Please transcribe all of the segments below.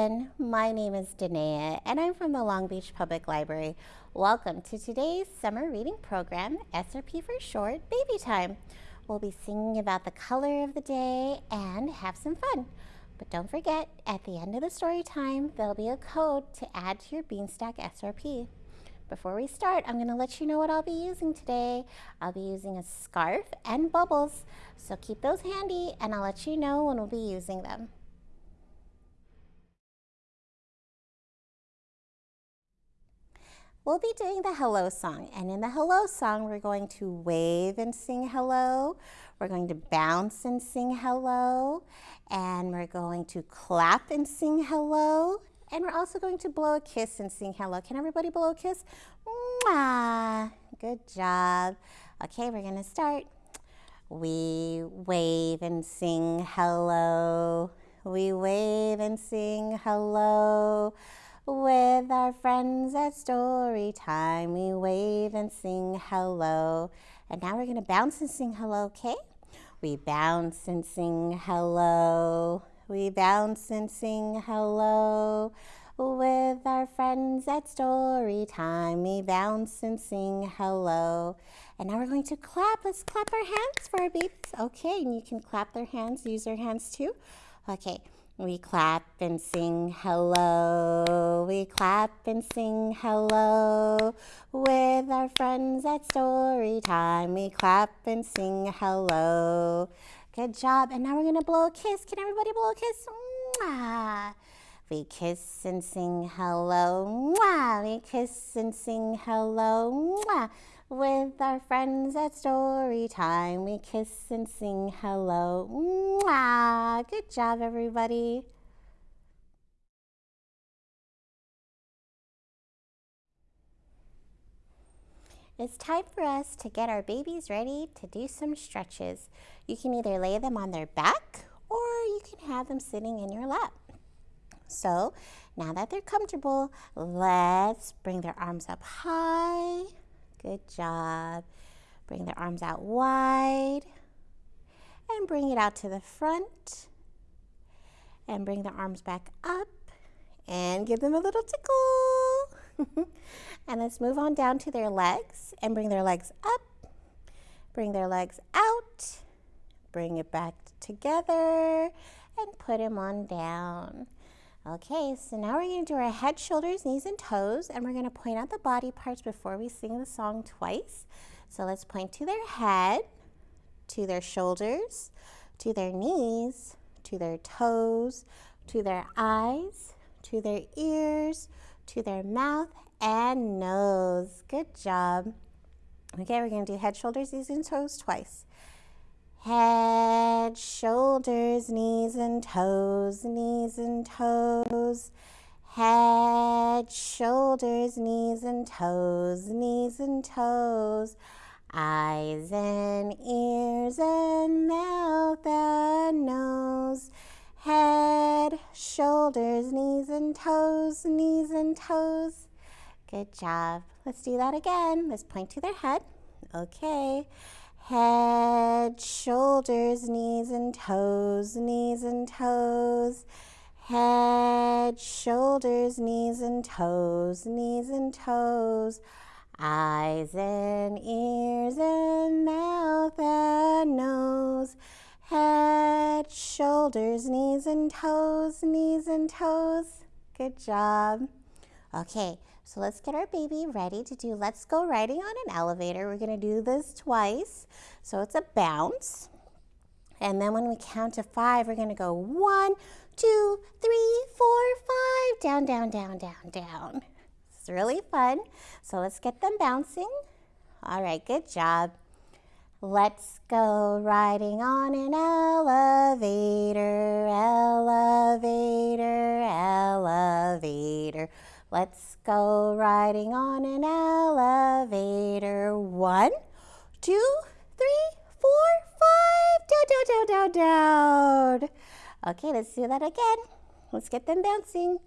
everyone. My name is Danae and I'm from the Long Beach Public Library. Welcome to today's summer reading program, SRP for short, Baby Time. We'll be singing about the color of the day and have some fun. But don't forget, at the end of the story time, there'll be a code to add to your Beanstack SRP. Before we start, I'm going to let you know what I'll be using today. I'll be using a scarf and bubbles, so keep those handy and I'll let you know when we'll be using them. We'll be doing the hello song, and in the hello song, we're going to wave and sing hello. We're going to bounce and sing hello, and we're going to clap and sing hello, and we're also going to blow a kiss and sing hello. Can everybody blow a kiss? Mwah! Good job. Okay, we're gonna start. We wave and sing hello. We wave and sing hello. With our friends at story time, we wave and sing hello. And now we're gonna bounce and sing hello, okay? We bounce and sing hello. We bounce and sing hello. With our friends at story time, we bounce and sing hello. And now we're going to clap. Let's clap our hands for our babies. Okay, and you can clap their hands, use their hands too. Okay, we clap and sing hello. We clap and sing hello. With our friends at story time, we clap and sing hello. Good job. And now we're going to blow a kiss. Can everybody blow a kiss? Mwah. We kiss and sing hello. Mwah. We kiss and sing hello. Mwah. With our friends at story time, we kiss and sing hello. Mwah. Good job, everybody. It's time for us to get our babies ready to do some stretches. You can either lay them on their back or you can have them sitting in your lap. So now that they're comfortable, let's bring their arms up high. Good job. Bring their arms out wide and bring it out to the front and bring their arms back up and give them a little tickle. And let's move on down to their legs and bring their legs up, bring their legs out, bring it back together, and put them on down. Okay, so now we're going to do our head, shoulders, knees, and toes, and we're going to point out the body parts before we sing the song twice. So let's point to their head, to their shoulders, to their knees, to their toes, to their eyes, to their ears, to their mouth, and nose. Good job. Okay, we're going to do head, shoulders, knees, and toes twice. Head, shoulders, knees and toes, knees and toes. Head, shoulders, knees and toes, knees and toes. Eyes and ears and mouth and nose. Head, shoulders, knees and toes, knees and toes. Good job. Let's do that again. Let's point to their head. Okay. Head, shoulders, knees and toes, knees and toes. Head, shoulders, knees and toes, knees and toes. Eyes and ears and mouth and nose. Head, shoulders, knees and toes, knees and toes. Good job. Okay, so let's get our baby ready to do Let's Go Riding on an Elevator. We're going to do this twice. So it's a bounce. And then when we count to five, we're going to go one, two, three, four, five, down, down, down, down, down. It's really fun. So let's get them bouncing. All right, good job. Let's go riding on an elevator, elevator, elevator. Let's go riding on an elevator. One, two, three, four, five. Down, down, down, down, down. Okay, let's do that again. Let's get them bouncing.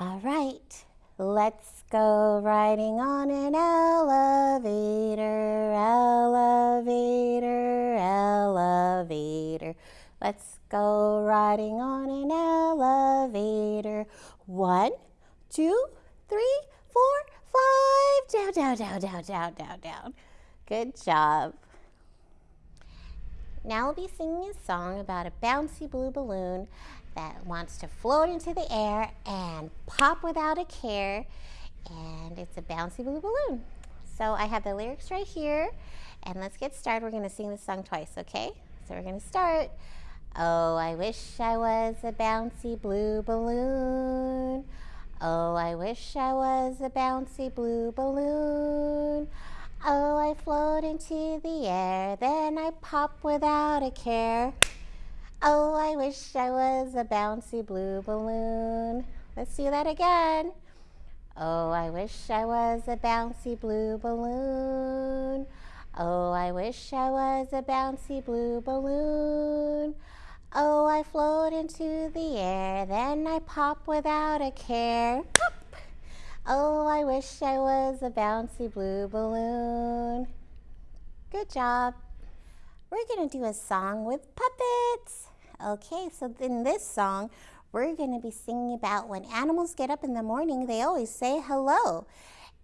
All right, let's go riding on an elevator, elevator, elevator. Let's go riding on an elevator. One, two, three, four, five. Down, down, down, down, down, down, down. Good job. Now we'll be singing a song about a bouncy blue balloon that wants to float into the air and pop without a care. And it's a bouncy blue balloon. So I have the lyrics right here. And let's get started. We're going to sing the song twice, okay? So we're going to start. Oh, I wish I was a bouncy blue balloon. Oh, I wish I was a bouncy blue balloon. Oh, I float into the air, then I pop without a care. Oh, I wish I was a bouncy blue balloon. Let's do that again. Oh, I wish I was a bouncy blue balloon. Oh, I wish I was a bouncy blue balloon. Oh, I float into the air, then I pop without a care. Pop. Oh, I wish I was a bouncy blue balloon. Good job. We're going to do a song with puppets. Okay, so in this song, we're going to be singing about when animals get up in the morning, they always say hello.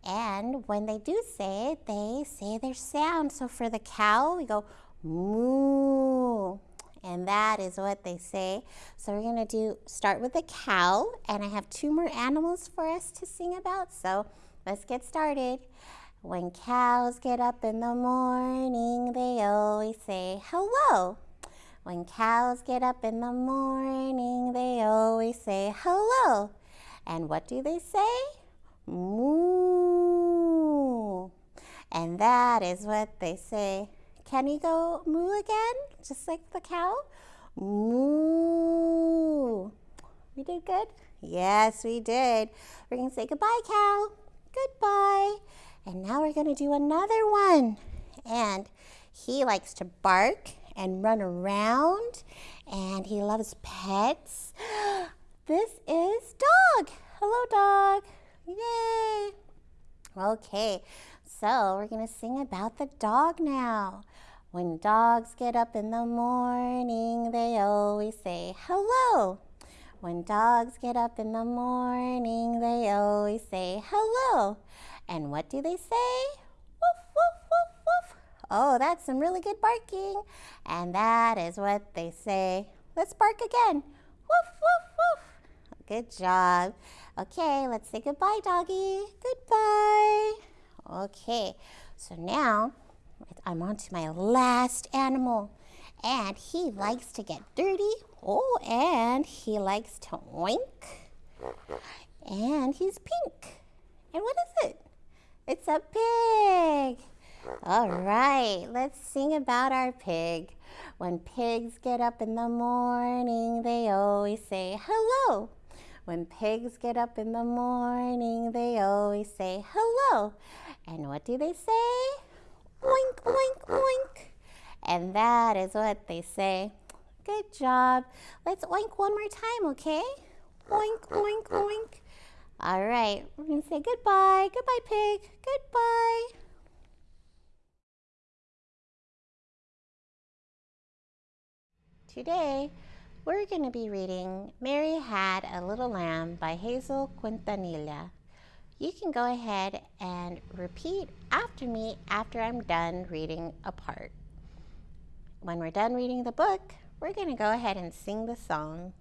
And when they do say it, they say their sound. So for the cow, we go moo. And that is what they say. So we're going to do start with a cow. And I have two more animals for us to sing about. So let's get started. When cows get up in the morning, they always say hello. When cows get up in the morning, they always say hello. And what do they say? Moo. And that is what they say. Can you go moo again? Just like the cow? Moo. We did good? Yes, we did. We're going to say goodbye, cow. Goodbye. And now we're going to do another one. And he likes to bark and run around and he loves pets. This is Dog. Hello, Dog. Yay. Okay, so we're going to sing about the dog now. When dogs get up in the morning, they always say hello. When dogs get up in the morning, they always say hello. And what do they say? Woof, woof, woof, woof. Oh, that's some really good barking. And that is what they say. Let's bark again. Woof, woof, woof. Good job. Okay, let's say goodbye, doggy. Goodbye. Okay, so now I'm on to my last animal. And he likes to get dirty. Oh, and he likes to oink. And he's pink. And what is it? It's a pig. All right, let's sing about our pig. When pigs get up in the morning, they always say hello. When pigs get up in the morning, they always say hello. And what do they say? Oink, oink, oink. And that is what they say. Good job. Let's oink one more time, okay? Oink, oink, oink. All right, we're going to say goodbye. Goodbye, pig. Goodbye. Today, we're going to be reading Mary Had a Little Lamb by Hazel Quintanilla. You can go ahead and repeat after me after I'm done reading a part. When we're done reading the book, we're going to go ahead and sing the song.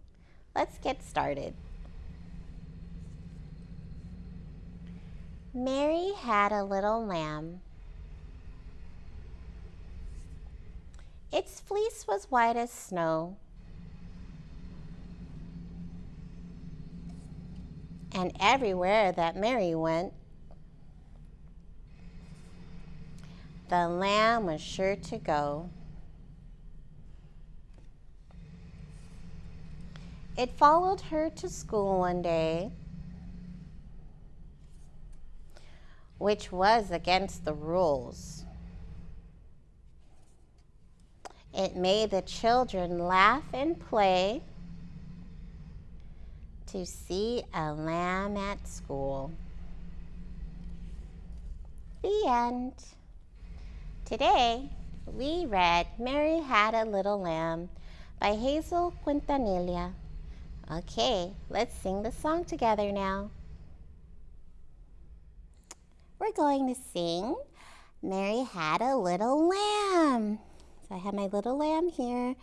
Let's get started. Mary had a little lamb Its fleece was white as snow. And everywhere that Mary went, the lamb was sure to go. It followed her to school one day, which was against the rules. It made the children laugh and play to see a lamb at school. The end. Today, we read Mary Had a Little Lamb by Hazel Quintanilla. Okay, let's sing the song together now. We're going to sing Mary Had a Little Lamb. So I have my little lamb here,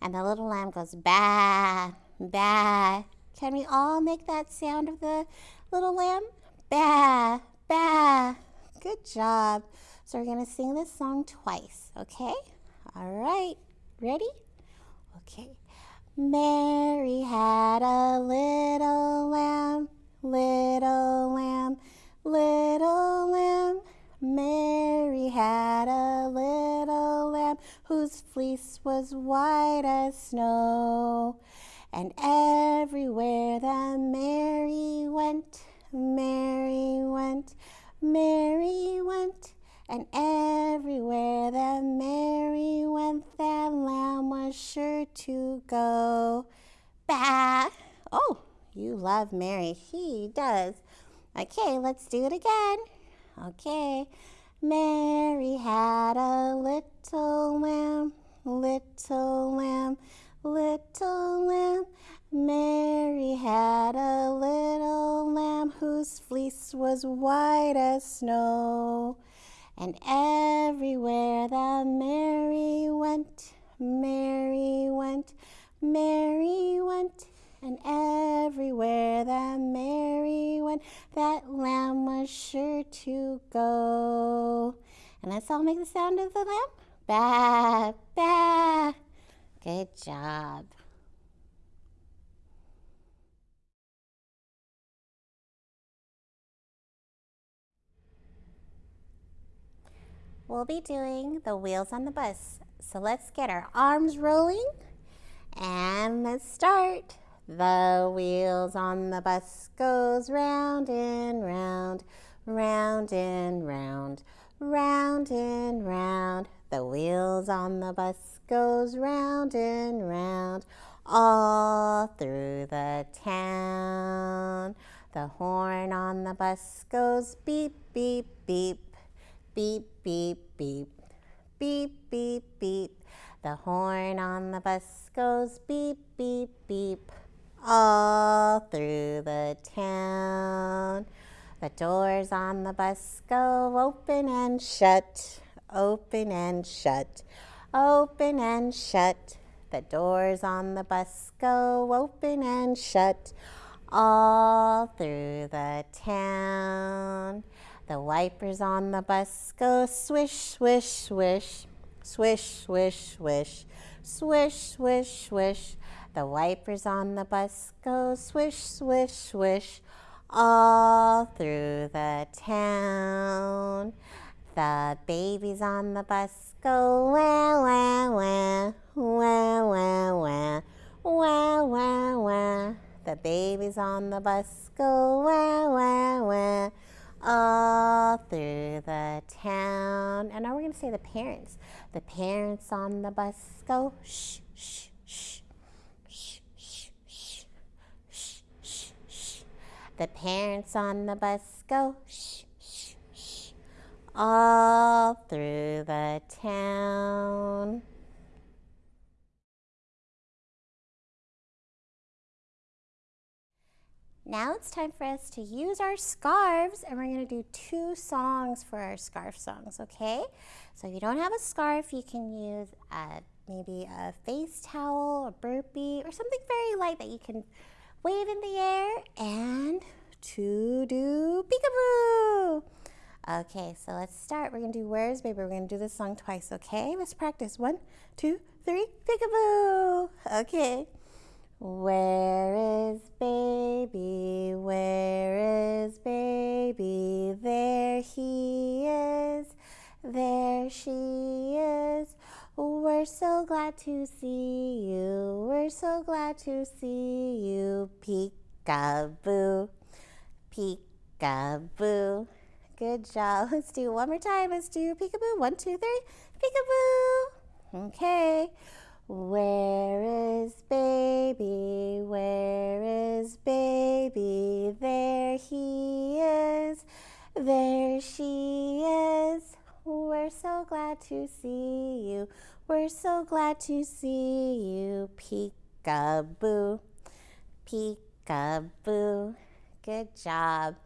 and the little lamb goes ba, ba. Can we all make that sound of the little lamb? Ba, ba. Good job. So we're going to sing this song twice, okay? All right, ready? Okay. Mary had a little lamb, little lamb, little lamb. Mary had a little lamb whose fleece was white as snow. Love Mary. He does. Okay, let's do it again. Okay. Mary had a little lamb, little lamb, little lamb. Mary had a little lamb whose fleece was white as snow. And everywhere that Mary went, Mary went, Mary went. And everywhere that Mary went, that lamb was sure to go. And let's all make the sound of the lamb. Ba, ba. Good job. We'll be doing the wheels on the bus. So let's get our arms rolling and let's start. The wheels on the bus goes round and round, round and round, round and round. The wheels on the bus goes round and round, all through the town. The horn on the bus goes beep, beep, beep, beep, beep, beep, beep, beep, beep. The horn on the bus goes beep, beep, beep all through the town. The doors on the bus go open and shut, open and shut, open and shut. The doors on the bus go open and shut all through the town. The wipers on the bus go swish, swish, swish, swish, swish, swish, swish, swish, swish. The wipers on the bus go swish, swish, swish all through the town. The babies on the bus go wah, wah, wah, wah, wah, wah, wah, wah, wah. The babies on the bus go wah, wah, wah, all through the town. And now we're going to say the parents. The parents on the bus go shh, shh, The parents on the bus go shh, shh, shh, all through the town. Now it's time for us to use our scarves and we're going to do two songs for our scarf songs, okay? So if you don't have a scarf, you can use a, maybe a face towel, a burpee, or something very light that you can wave in the air, and to do peekaboo. Okay, so let's start. We're gonna do Where's Baby? We're gonna do this song twice, okay? Let's practice. One, two, three, peekaboo. Okay. Where is baby? Where is baby? There he is. There she is. We're so glad to see you. We're so glad to see you. Peekaboo. Peekaboo. Good job. Let's do one more time. Let's do peekaboo. One, two, three. Peekaboo. Okay. Where is baby? Where is baby? There he is. There she is. We're so glad to see you. We're so glad to see you. Peekaboo. Peekaboo. Good job.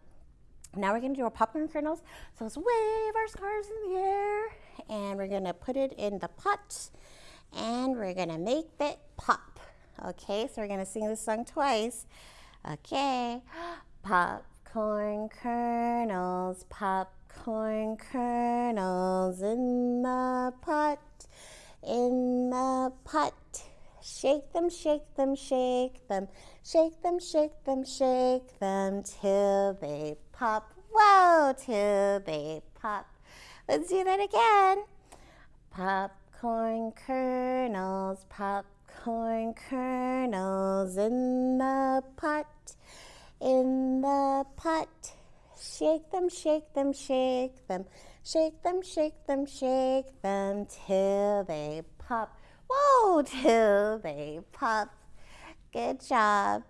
Now we're going to do our popcorn kernels. So let's wave our scarves in the air and we're going to put it in the pot and we're going to make it pop. Okay, so we're going to sing this song twice. Okay, popcorn kernels, popcorn kernels in the pot, in the pot. Shake them, shake them, shake them, shake them, shake them, shake them till they pop. Whoa, till they pop. Let's do that again. Popcorn kernels, popcorn kernels in the pot, in the pot. Shake them, shake them, shake them, shake them, shake them, shake them till they pop. Whoa, till they pop. Good job.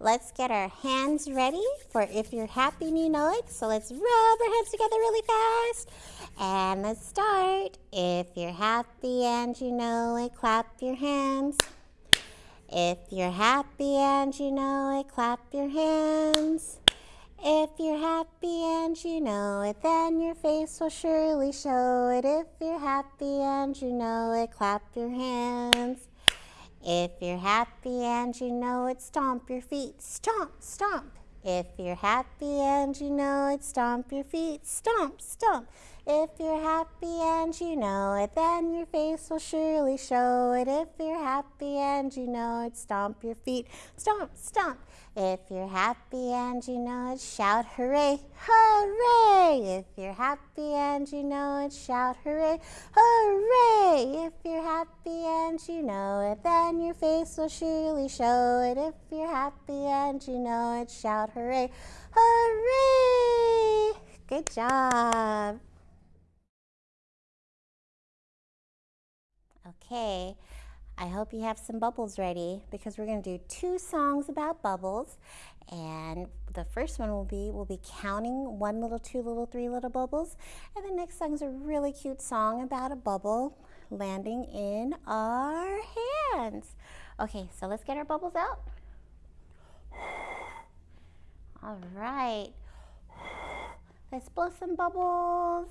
Let's get our hands ready for if you're happy and you know it. So let's rub our hands together really fast. And let's start. If you're happy and you know it, clap your hands. If you're happy and you know it, clap your hands. If you're happy and you know it, then your face will surely show it. If you're happy and you know it, clap your hands. If you're happy and you know it, stomp your feet. Stomp, stomp. If you're happy and you know it, stomp your feet. Stomp, stomp. If you're happy and you know it, then your face will surely show it. If you're happy and you know it, stomp your feet. Stomp, stomp. If you're happy and you know it, shout hooray, hooray! If you're happy and you know it, shout hooray, hooray! If you're happy and you know it, then your face will surely show it. If you're happy and you know it, shout hooray, hooray! Good job. Okay. I hope you have some bubbles ready because we're going to do two songs about bubbles. And the first one will be, we'll be counting one little, two little, three little bubbles. And the next song is a really cute song about a bubble landing in our hands. Okay, so let's get our bubbles out. All right. Let's blow some bubbles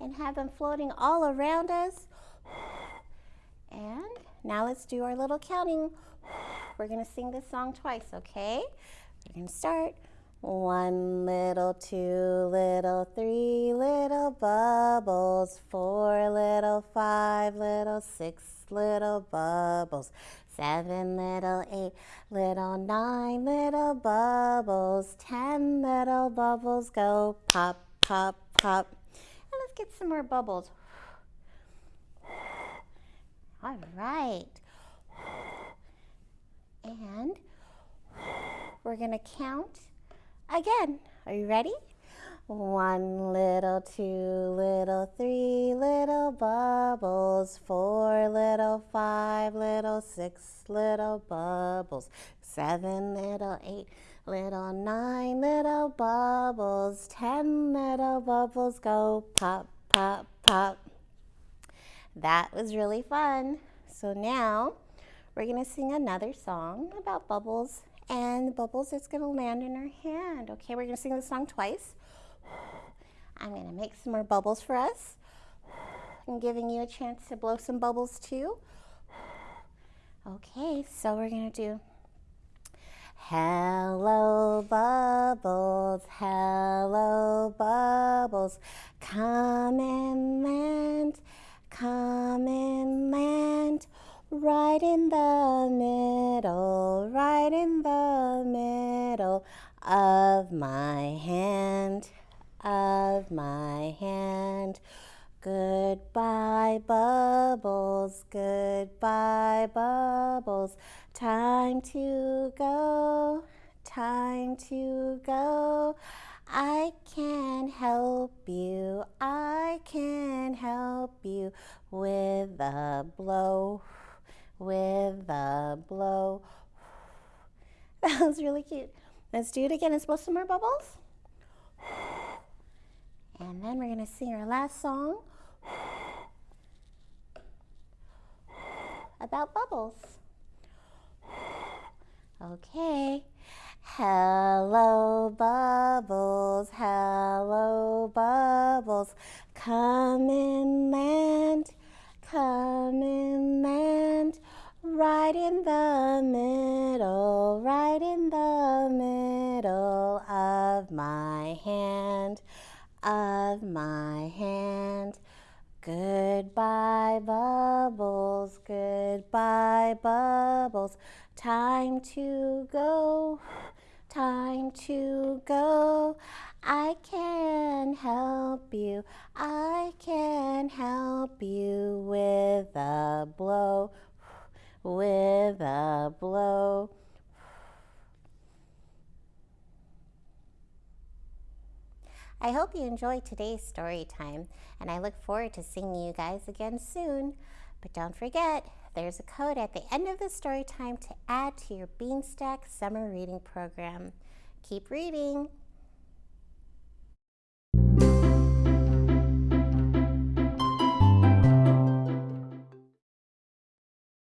and have them floating all around us. And now let's do our little counting. We're to sing this song twice, okay? We're to start. One little, two little, three little bubbles, four little, five little, six little bubbles, seven little, eight little, nine little bubbles, ten little bubbles go pop, pop, pop. And let's get some more bubbles. All right. And we're going to count again. Are you ready? One little, two little, three little bubbles, four little, five little, six little bubbles, seven little, eight little, nine little bubbles, ten little bubbles go pop, pop, pop. That was really fun. So now we're going to sing another song about bubbles and bubbles is going to land in our hand. Okay, we're going to sing the song twice. I'm going to make some more bubbles for us. I'm giving you a chance to blow some bubbles too. Okay, so we're going to do Hello bubbles, hello bubbles, come and land Come and land right in the middle, right in the middle of my hand, of my hand. Goodbye, bubbles, goodbye, bubbles. Time to go, time to go. I can help you, I can help you with a blow, with a blow. That was really cute. Let's do it again. Let's blow some more bubbles. And then we're going to sing our last song about bubbles. Okay. Hello, bubbles, hello, bubbles, come and land, come and land, right in the middle, right in the middle of my hand, of my hand. Goodbye, bubbles, goodbye, bubbles, time to go time to go. I can help you, I can help you with a blow, with a blow. I hope you enjoyed today's story time, and I look forward to seeing you guys again soon. But don't forget, there's a code at the end of the story time to add to your Beanstack summer reading program. Keep reading!